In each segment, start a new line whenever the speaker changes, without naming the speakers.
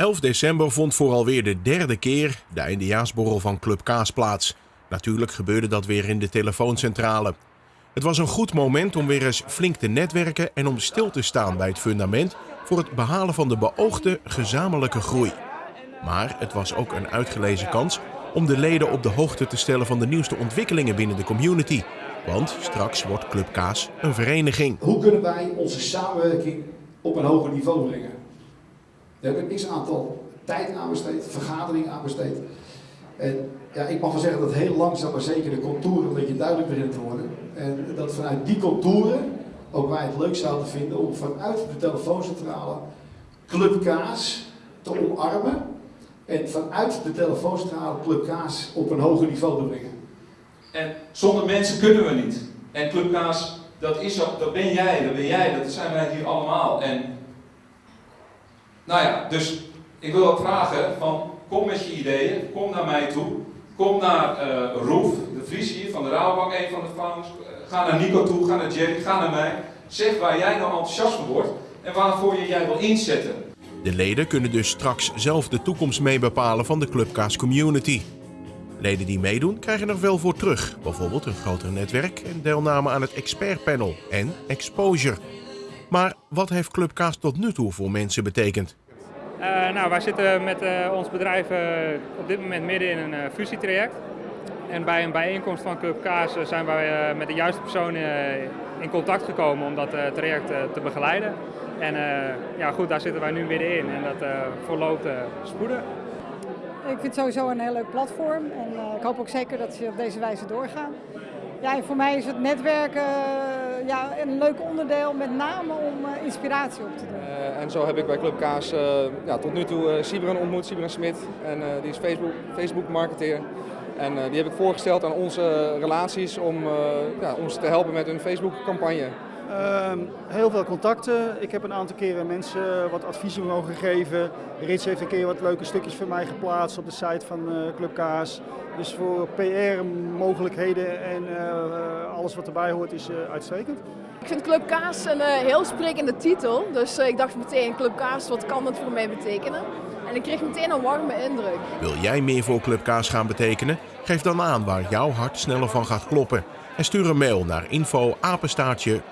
11 december vond voor alweer de derde keer de eindejaarsborrel van Club Kaas plaats. Natuurlijk gebeurde dat weer in de telefooncentrale. Het was een goed moment om weer eens flink te netwerken en om stil te staan bij het fundament voor het behalen van de beoogde gezamenlijke groei. Maar het was ook een uitgelezen kans om de leden op de hoogte te stellen van de nieuwste ontwikkelingen binnen de community. Want straks wordt Club Kaas een vereniging.
Hoe kunnen wij onze samenwerking op een hoger niveau brengen? We hebben een x-aantal tijd aan besteed, vergaderingen aan besteed. En ja, ik mag wel zeggen dat heel langzaam maar zeker de contouren een beetje duidelijk beginnen te worden. En dat vanuit die contouren ook wij het leuk zouden vinden om vanuit de telefooncentrale Club Kaas te omarmen. En vanuit de telefooncentrale Club Kaas op een hoger niveau te brengen.
En zonder mensen kunnen we niet. En Club Kaas, dat, is, dat ben jij, dat ben jij, dat zijn wij hier allemaal. En nou ja, dus ik wil ook vragen van kom met je ideeën, kom naar mij toe. Kom naar uh, Roef, de Vries hier van de Rabobank, een van de founders. Ga naar Nico toe, ga naar Jerry, ga naar mij. Zeg waar jij nou enthousiast van wordt en waarvoor je jij wil inzetten.
De leden kunnen dus straks zelf de toekomst mee bepalen van de Clubkaas community. Leden die meedoen krijgen er veel voor terug. Bijvoorbeeld een groter netwerk en deelname aan het expertpanel en exposure. Maar wat heeft Clubkaas tot nu toe voor mensen betekend?
Uh, nou, wij zitten met uh, ons bedrijf uh, op dit moment midden in een fusietraject. En bij een bijeenkomst van Club Kaas zijn wij met de juiste personen in contact gekomen om dat traject te begeleiden. En ja, goed, daar zitten wij nu middenin en dat verloopt spoedig.
Ik vind het sowieso een heel leuk platform en ik hoop ook zeker dat ze op deze wijze doorgaan. Ja, voor mij is het netwerken ja, een leuk onderdeel, met name om uh, inspiratie op te doen.
Uh, en zo heb ik bij Club Kaas ja, tot nu toe Sibren ontmoet, Sibren Smit. En die is Facebook, Facebook marketeer. En die heb ik voorgesteld aan onze relaties om ja, ons te helpen met hun Facebook campagne.
Uh, heel veel contacten. Ik heb een aantal keren mensen wat adviezen mogen geven. Rits heeft een keer wat leuke stukjes voor mij geplaatst op de site van uh, Club Kaas. Dus voor PR-mogelijkheden en uh, alles wat erbij hoort is uh, uitstekend.
Ik vind Club Kaas een heel sprekende titel. Dus ik dacht meteen, Club Kaas, wat kan dat voor mij betekenen? En ik kreeg meteen een warme indruk.
Wil jij meer voor Club Kaas gaan betekenen? Geef dan aan waar jouw hart sneller van gaat kloppen en stuur een mail naar info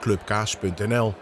clubkaas.nl.